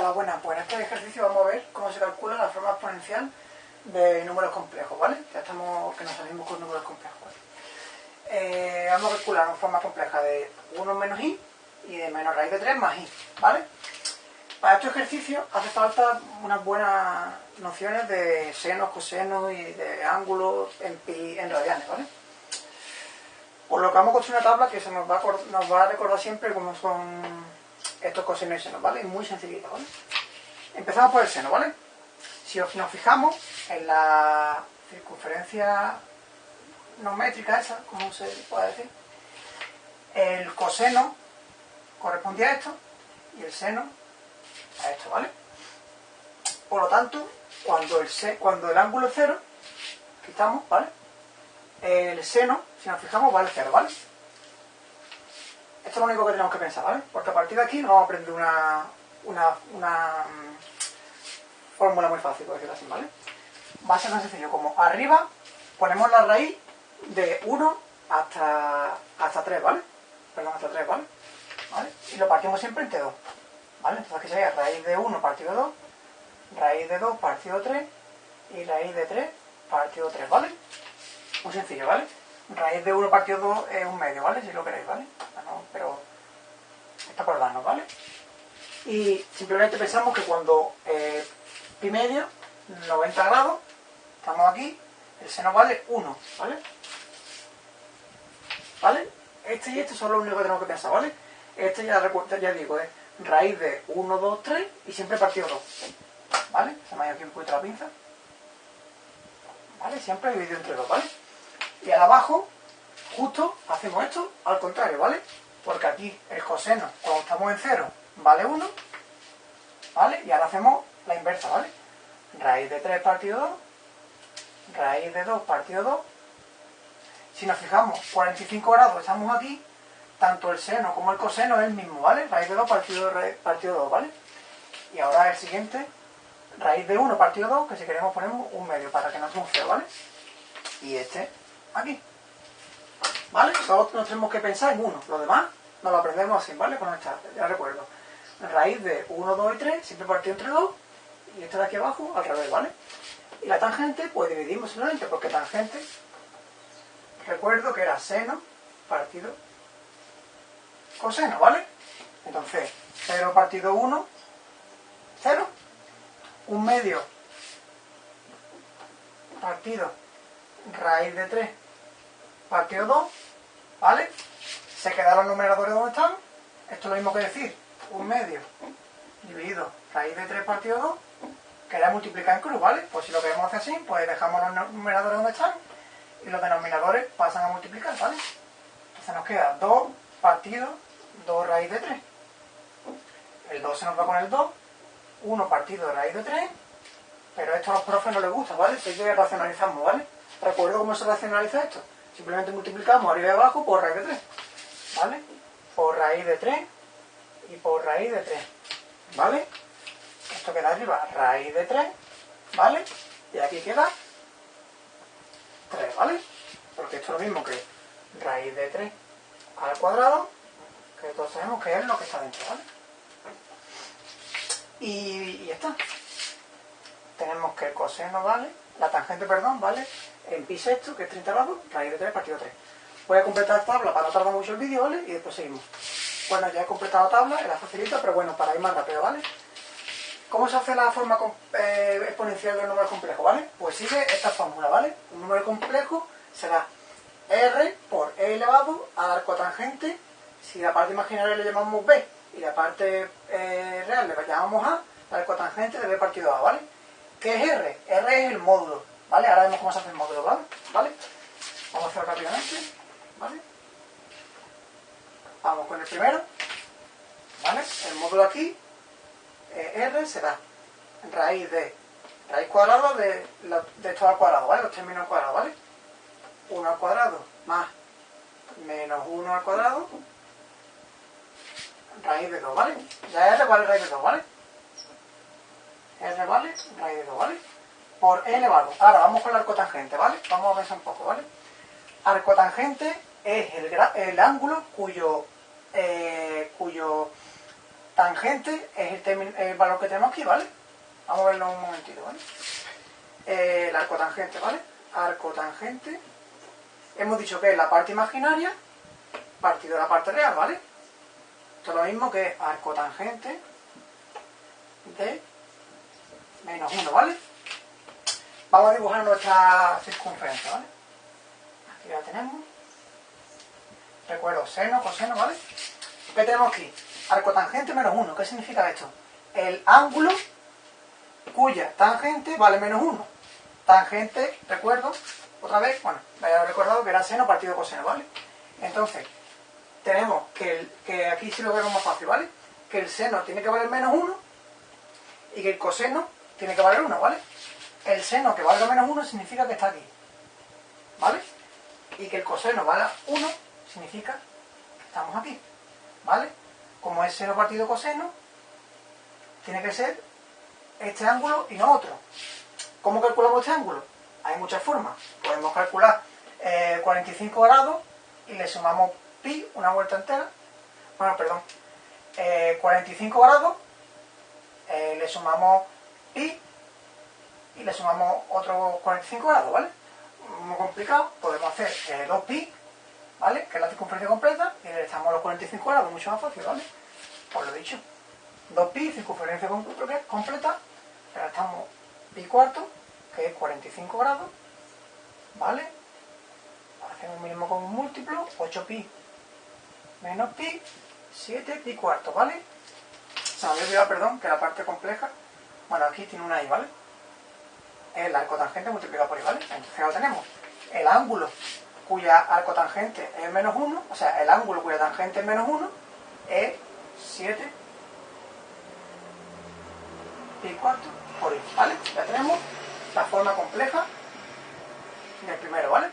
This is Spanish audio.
Hola, buenas. Pues en este ejercicio vamos a ver cómo se calcula la forma exponencial de números complejos, ¿vale? Ya estamos, que nos salimos con números complejos. Eh, vamos a calcular una forma compleja de 1 menos i y de menos raíz de 3 más i, ¿vale? Para este ejercicio hace falta unas buenas nociones de senos, cosenos y de ángulos en, pi, en radianes, ¿vale? Por lo que vamos a construir una tabla que se nos va, a, nos va a recordar siempre cómo son estos cosenos y senos, ¿vale? Muy sencillito, ¿vale? Empezamos por el seno, ¿vale? Si nos fijamos en la circunferencia no métrica esa, como se puede decir, el coseno corresponde a esto y el seno a esto, ¿vale? Por lo tanto, cuando el, cuando el ángulo es cero, quitamos, ¿vale? El seno, si nos fijamos, vale cero, ¿vale? Esto es lo único que tenemos que pensar, ¿vale? Porque a partir de aquí vamos a aprender una, una, una mm, fórmula muy fácil, por decirlo así, ¿vale? Va a ser tan sencillo como arriba ponemos la raíz de 1 hasta, hasta 3, ¿vale? Perdón, hasta 3, ¿vale? ¿vale? Y lo partimos siempre entre 2, ¿vale? Entonces aquí sería raíz de 1 partido 2, raíz de 2 partido 3 y raíz de 3 partido 3, ¿vale? Muy sencillo, ¿vale? Raíz de 1 partido 2 es un medio, ¿vale? Si lo queréis, ¿vale? Pero está por ¿vale? Y simplemente pensamos que cuando eh, pi medio, 90 grados, estamos aquí, el seno vale 1, ¿vale? ¿Vale? Este y este son lo único que tenemos que pensar, ¿vale? Este ya, ya digo, es raíz de 1, 2, 3 y siempre partido 2. ¿Vale? Se me ha ido aquí un poquito la pinza. ¿Vale? Siempre dividido entre 2, ¿vale? Y al abajo, justo, hacemos esto al contrario, ¿vale? Porque aquí el coseno, cuando estamos en 0, vale 1, ¿vale? Y ahora hacemos la inversa, ¿vale? Raíz de 3 partido 2, raíz de 2 partido 2. Si nos fijamos, 45 grados estamos aquí, tanto el seno como el coseno es el mismo, ¿vale? Raíz de 2 partido, partido 2, ¿vale? Y ahora el siguiente, raíz de 1 partido 2, que si queremos ponemos un medio para que no sea un 0, ¿vale? Y este aquí. ¿Vale? Solo nos tenemos que pensar en uno. Lo demás nos lo aprendemos así, ¿vale? Con esta, ya recuerdo. Raíz de 1, 2 y 3, siempre partido entre 2. Y este de aquí abajo al revés, ¿vale? Y la tangente, pues dividimos solamente, porque tangente, recuerdo que era seno partido coseno, ¿vale? Entonces, 0 partido 1, 0. Un medio partido raíz de 3 partido 2, ¿vale? Se quedaron los numeradores donde están. Esto es lo mismo que decir un medio dividido raíz de 3 partido 2, queda multiplicar en cruz, ¿vale? Pues si lo queremos hacer así, pues dejamos los numeradores donde están y los denominadores pasan a multiplicar, ¿vale? Entonces nos queda 2 partido 2 raíz de 3. El 2 se nos va con el 2, 1 partido de raíz de 3, pero esto a los profes no les gusta, ¿vale? Si que racionalizamos, ¿vale? Recuerdo cómo se racionaliza esto. Simplemente multiplicamos arriba y abajo por raíz de 3. ¿Vale? Por raíz de 3 y por raíz de 3. ¿Vale? Esto queda arriba, raíz de 3. ¿Vale? Y aquí queda 3, ¿vale? Porque esto es lo mismo que raíz de 3 al cuadrado, que todos sabemos que es lo que está dentro, ¿vale? Y, y ya está. Tenemos que el coseno vale, la tangente, perdón, vale en pi sexto, que es 30 grados, raíz de 3 partido 3. Voy a completar tabla para no tardar mucho el vídeo, ¿vale? Y después seguimos. Bueno, ya he completado la tabla, la facilita, pero bueno, para ir más rápido, ¿vale? ¿Cómo se hace la forma eh, exponencial de un número complejo, ¿vale? Pues sigue esta fórmula, ¿vale? Un número complejo será r por e elevado al arco tangente, si la parte imaginaria le llamamos b y la parte eh, real le llamamos a, el arco tangente de b partido a, ¿vale? ¿Qué es r? r es el módulo ¿Vale? Ahora vemos cómo se hace el módulo, ¿vale? ¿vale? Vamos a hacerlo rápidamente, ¿vale? Vamos con el primero, ¿vale? El módulo aquí, eh, R, será raíz de raíz cuadrada de, de esto al cuadrado, ¿vale? Los términos al cuadrado, ¿vale? 1 al cuadrado más menos 1 al cuadrado raíz de 2, ¿vale? Ya R vale raíz de 2, ¿vale? R vale raíz de 2, ¿vale? Por elevado. Ahora vamos con el arco tangente, ¿vale? Vamos a ver un poco, ¿vale? Arco tangente es el, el ángulo cuyo, eh, cuyo tangente es el, el, valor que tenemos aquí, ¿vale? Vamos a verlo un momentito, ¿vale? Eh, el arco tangente, ¿vale? Arco tangente. Hemos dicho que es la parte imaginaria partido de la parte real, ¿vale? Esto es lo mismo que arco tangente de menos 1, ¿vale? Vamos a dibujar nuestra circunferencia, ¿vale? Aquí la tenemos. Recuerdo, seno, coseno, ¿vale? ¿Qué tenemos aquí? Arco tangente menos 1. ¿Qué significa esto? El ángulo cuya tangente vale menos 1. Tangente, recuerdo, otra vez, bueno, me había recordado que era seno partido coseno, ¿vale? Entonces, tenemos que, que aquí sí lo vemos más fácil, ¿vale? Que el seno tiene que valer menos 1 y que el coseno tiene que valer 1, ¿vale? El seno que valga menos 1 significa que está aquí, ¿vale? Y que el coseno valga 1 significa que estamos aquí, ¿vale? Como es seno partido coseno, tiene que ser este ángulo y no otro. ¿Cómo calculamos este ángulo? Hay muchas formas. Podemos calcular 45 eh, grados y le sumamos pi, una vuelta entera. Bueno, perdón. 45 eh, grados, eh, le sumamos pi y le sumamos otros 45 grados, ¿vale? Muy complicado, podemos hacer 2pi, ¿vale? Que es la circunferencia completa, y le restamos los 45 grados, mucho más fácil, ¿vale? Por lo dicho. 2pi, circunferencia completa, le restamos pi cuarto, que es 45 grados, ¿vale? Hacemos un mínimo con un múltiplo, 8pi menos pi, 7 pi cuarto, ¿vale? Se me había olvidado, perdón, que la parte compleja, bueno, aquí tiene una i, ¿vale? El arco tangente multiplicado por i, ¿vale? Entonces ahora tenemos el ángulo cuya arco tangente es menos 1, o sea, el ángulo cuya tangente es menos 1, es 7 pi cuarto por i, ¿vale? Ya tenemos la forma compleja del primero, ¿vale?